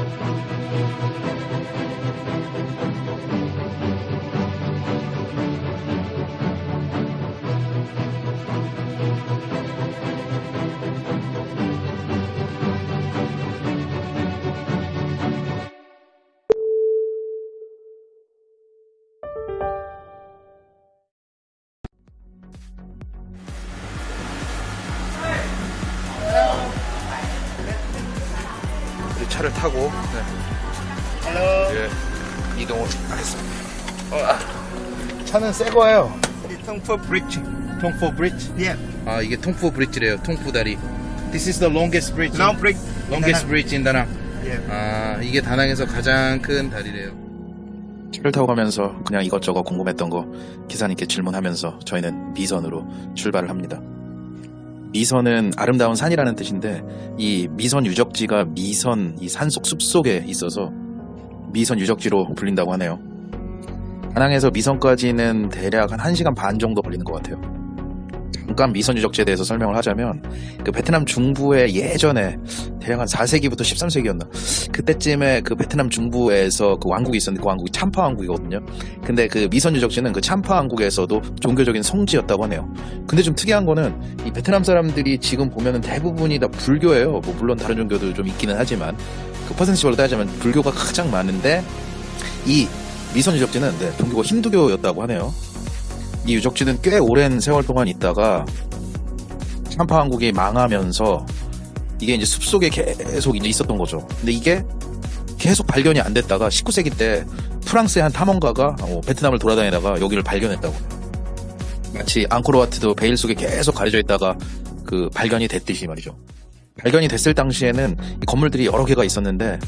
이 차를 타고 네. 예, 이동을 하겠습니다. 어, 아. 차는 새 거예요. 통포 브릿지. 통포 브릿지. Yeah. 아 이게 통포 브릿지래요. 통포 다리. This is the longest bridge. Long bridge. longest bridge in 다낭. Yeah. 아 이게 다낭에서 가장 큰 다리래요. 차를 타고 가면서 그냥 이것저것 궁금했던 거 기사님께 질문하면서 저희는 미선으로 출발을 합니다. 미선은 아름다운 산이라는 뜻인데 이 미선 유적지가 미선 이 산속 숲속에 있어서 미선 유적지로 불린다고 하네요. 다낭에서 미선까지는 대략 한 1시간 반 정도 걸리는 것 같아요. 잠깐 미선 유적지에 대해서 설명을 하자면 그 베트남 중부에 예전에 대략 한 4세기부터 13세기였나 그때쯤에 그 베트남 중부에서 그 왕국이 있었는데 그 왕국이 참파 왕국이거든요. 근데 그 미선 유적지는 그 참파 왕국에서도 종교적인 성지였다고 하네요. 근데 좀 특이한 거는 이 베트남 사람들이 지금 보면은 대부분이 다 불교예요. 뭐 물론 다른 종교도 좀 있기는 하지만 그 퍼센트별로 따지면 불교가 가장 많은데 이 미선 유적지는 네, 종교가 힌두교였다고 하네요. 이 유적지는 꽤 오랜 세월 동안 있다가 참파 왕국이 망하면서 이게 이제 숲속에 계속 이제 있었던 거죠. 근데 이게 계속 발견이 안 됐다가 19세기 때 프랑스의 한 탐험가가 어, 베트남을 돌아다니다가 여기를 발견했다고. 마치 앙코르와트도 베일 속에 계속 가려져 있다가 그 발견이 됐듯이 말이죠. 발견이 됐을 당시에는 이 건물들이 여러 개가 있었는데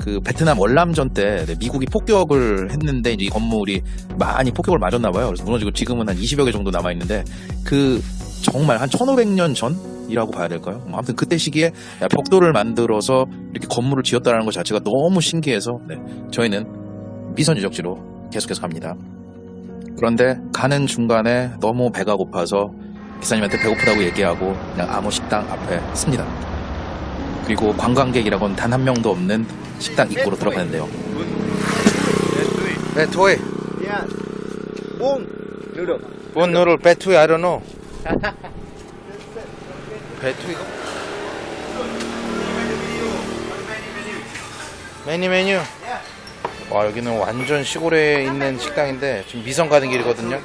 그 베트남 월남전 때 네, 미국이 폭격을 했는데 이 건물이 많이 폭격을 맞았나 봐요. 그래서 무너지고 지금은 한 20여 개 정도 남아 있는데 그 정말 한 1500년 전이라고 봐야 될까요? 뭐 아무튼 그때 시기에 야, 벽돌을 만들어서 이렇게 건물을 지었다는 것 자체가 너무 신기해서 네, 저희는 미선 유적지로 계속해서 갑니다. 그런데 가는 중간에 너무 배가 고파서 기사님한테 배고프다고 얘기하고 그냥 아무 식당 앞에 씁니다. 그리고 관광객이라고는 단 한 명도 없는 식당 입구로 들어가는데요. 배투이. Yeah. Buông. Được được. 본 노를 배투이 I don't know. 배투이가? 메뉴 메뉴. 와 여기는 완전 시골에 있는 식당인데 지금 미성 가는 길이거든요.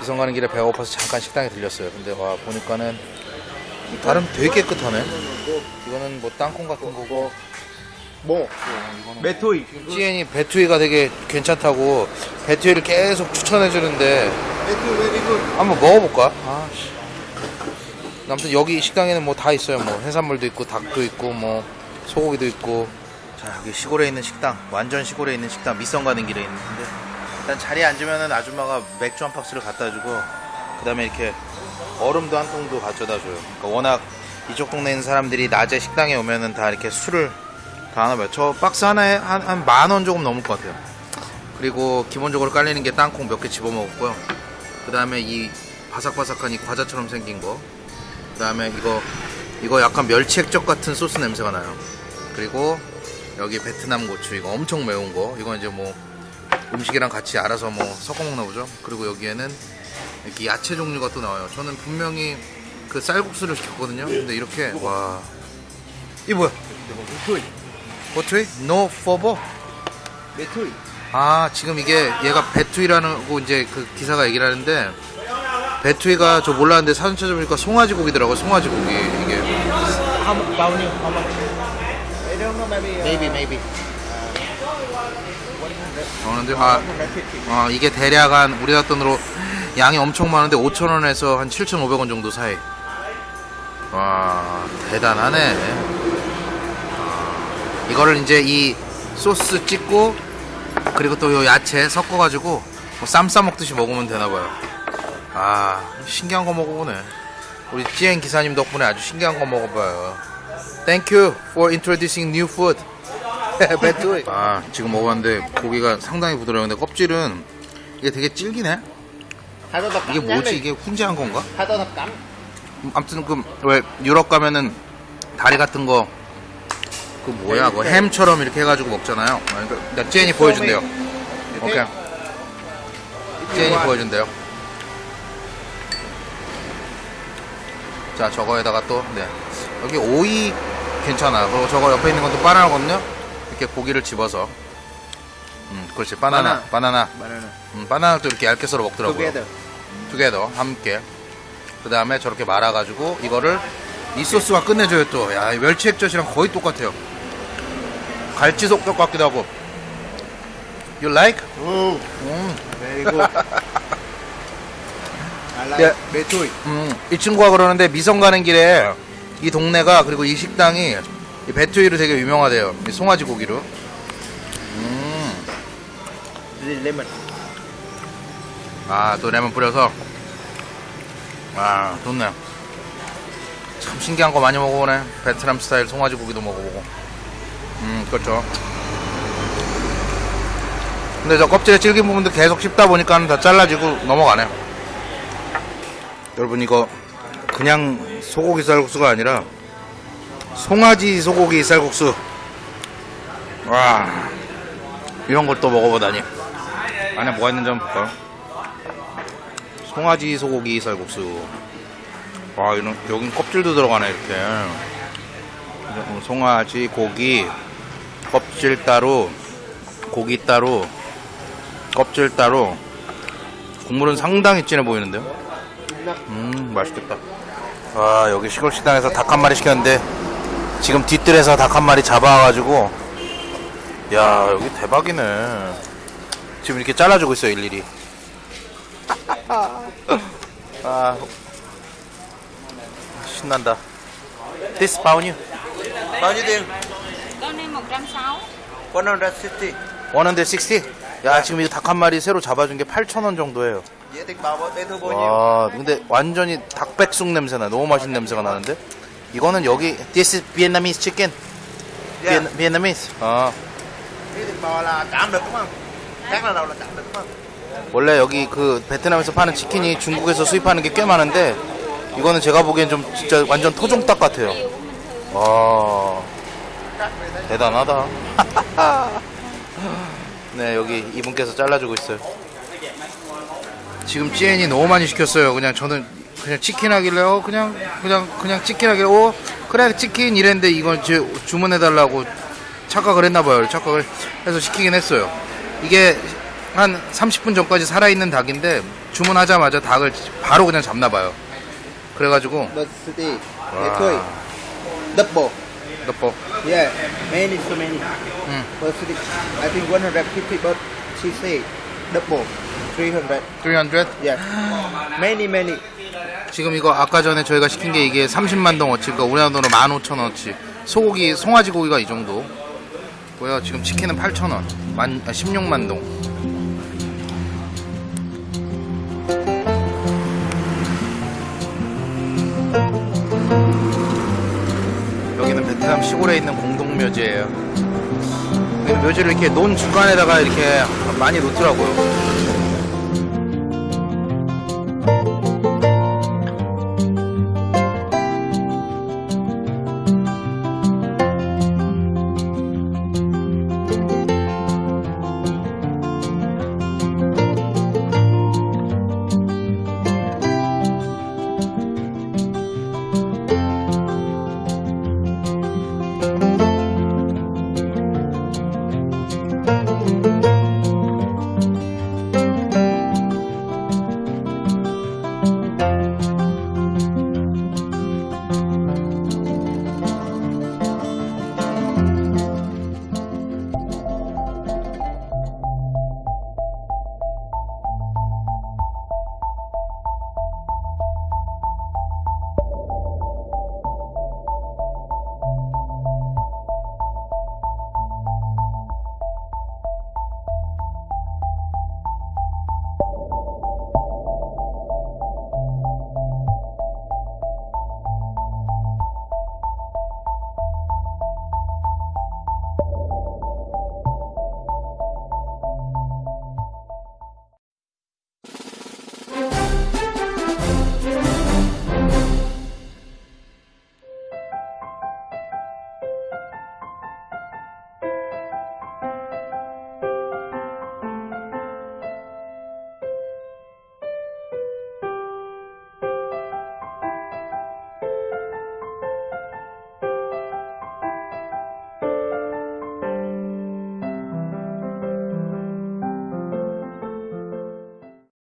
미성 가는 길에 배가 고파서 잠깐 식당에 들렸어요. 근데 와 보니까는 나름 되게 깨끗하네. 이거는 뭐 땅콩 같은 거고. Bồ. Bê thui. 찌엔이 배투이가 되게 괜찮다고 배투이를 계속 추천해 주는데. 한번 먹어볼까? 아, 씨. 아무튼 여기 식당에는 뭐 다 있어요. 뭐 해산물도 있고 닭도 있고 뭐 소고기도 있고. 자 여기 시골에 있는 식당, 완전 시골에 있는 식당 미성 가는 길에 있는데 일단 자리에 앉으면은 아줌마가 맥주 한 박스를 갖다 주고 그 다음에 이렇게 얼음도 한 통도 가져다 줘요. 그러니까 워낙 이쪽 동네 있는 사람들이 낮에 식당에 오면은 다 이렇게 술을 다 하나 봐요. 저 박스 하나에 한한만 원 조금 넘을 것 같아요. 그리고 기본적으로 깔리는 게 땅콩 몇 개 집어 먹었고요. 그 다음에 이 바삭바삭한 이 과자처럼 생긴 거. 그 다음에 이거, 이거 약간 멸치 액젓 같은 소스 냄새가 나요. 그리고 여기 베트남 고추, 이거 엄청 매운 거. 이건 이제 뭐 음식이랑 같이 알아서 뭐 섞어 먹나 보죠. 그리고 여기에는 이렇게 야채 종류가 또 나와요. 저는 분명히 그 쌀국수를 시켰거든요. 근데 이렇게, 와. 이 뭐야? Thui. 고추이? No phở bò? Thui. 아 지금 이게 얘가 bê thui라는 거 이제 그 기사가 얘기를 하는데 배투이가 저 몰랐는데 사진 찾아보니까 송아지 고기더라고요 송아지 고기 이게 How much? How much? I don't know. Maybe. Maybe maybe 어 근데 아, 150. 어, 이게 대략 한 우리나라 돈으로 양이 엄청 많은데 5천원에서 한 7,500원 정도 사이. 와 대단하네. 아, 이거를 이제 이 소스 찍고 그리고 또 요 야채 섞어가지고 뭐 쌈 싸 먹듯이 먹으면 되나봐요. 아 신기한 거 먹어보네. 우리 찌엔 기사님 덕분에 아주 신기한 거 먹어봐요. Thank you for introducing new food. 아 지금 먹었는데 고기가 상당히 부드러운데 껍질은 이게 되게 질기네 이게 뭐지. 이게 훈제한 건가? 아무튼 그 왜 유럽 가면은 다리 같은 거 그 뭐야 그 햄처럼 이렇게 해가지고 먹잖아요. 그러니까 찌엔이 보여준대요. 오케이. 찌엔이 보여준대요. 자 저거에다가 또 네. 여기 오이 괜찮아. 그리고 저거 옆에 있는 건또 바나나거든요. 이렇게 고기를 집어서 음 그렇지 바나나 바나나 Banana. 음, 바나나 또 이렇게 얇게 썰어 먹더라고요. Together. 투게더 함께 그 다음에 저렇게 말아가지고 이거를 이 소스가 끝내줘요 또 야 멸치 액젓이랑 거의 똑같아요 갈치 속젓 같기도 하고 You like? 음, very good. I like Yeah. betuy. 음, 이 친구가 그러는데 미성 가는 길에 이 동네가 그리고 이 식당이 이 배투이로 되게 유명하대요 이 송아지 고기로 음, Is lemon. 아또 레몬 뿌려서? 아 좋네. 참 신기한 거 많이 먹어보네. 베트남 스타일 송아지 고기도 먹어보고. 음 그렇죠. 근데 저 껍질에 질긴 부분도 계속 씹다 보니까 다 잘라지고 넘어가네. 여러분 이거 그냥 소고기 쌀국수가 아니라 송아지 소고기 쌀국수. 와 이런 걸 또 먹어보다니 안에 뭐가 있는지 한번 볼까요? 송아지 소고기 쌀국수. 와, 이런, 여긴 껍질도 들어가네, 이렇게. 음, 송아지, 고기, 껍질 따로, 고기 따로, 껍질 따로. 국물은 상당히 진해 보이는데요? 음, 맛있겠다. 와, 여기 시골 식당에서 닭 한 마리 시켰는데, 지금 뒤뜰에서 닭 한 마리 잡아와가지고, 야, 여기 대박이네. 지금 이렇게 잘라주고 있어요, 일일이. 아, 신난다. This bao nhiêu? Bao nhiêu tiền? Con này 160 160. 160? 야, 지금 이닭한 마리 새로 잡아준 게 8,000원 정도예요. 와, 근데 완전히 닭백숙 냄새나. 너무 맛있는 냄새가 나는데? 이거는 여기, this is Vietnamese chicken. Yeah. Viet- Vietnamese. 아, Cái thịt bò là chạm được đúng không? Đúng không? 원래 여기 그 베트남에서 파는 치킨이 중국에서 수입하는 게 꽤 많은데, 이거는 제가 보기엔 좀 진짜 완전 토종닭 같아요. 와, 대단하다. 네, 여기 이분께서 잘라주고 있어요. 지금 찌엔이 너무 많이 시켰어요. 그냥 저는 그냥 치킨 하길래, 어, 그냥, 그냥, 그냥 치킨 하길래, 어, 그래, 치킨 이랬는데 이건 제 주문해 달라고 착각을 했나 봐요. 착각을 해서 시키긴 했어요. 이게 한 30분 전까지 살아있는 닭인데 주문하자마자 닭을 바로 그냥 잡나 봐요. 그래가지고, Diversity. Wow. Betuy. Double. 덮어. Yeah. Many so many. Diversity. I think 150 but she say double. 300. 300? Yeah. Many many. 지금 이거 아까 전에 저희가 시킨 게 이게 30만 동어치, 그러니까 우리나라 돈으로 15,000원어치. 소고기, 송아지 고기가 이 정도. 고요 지금 치킨은 8,000원. 만, 아, 16만 동. 여기는 베트남 시골에 있는 공동묘지예요. 묘지를 이렇게 논 중간에다가 이렇게 많이 놓더라고요.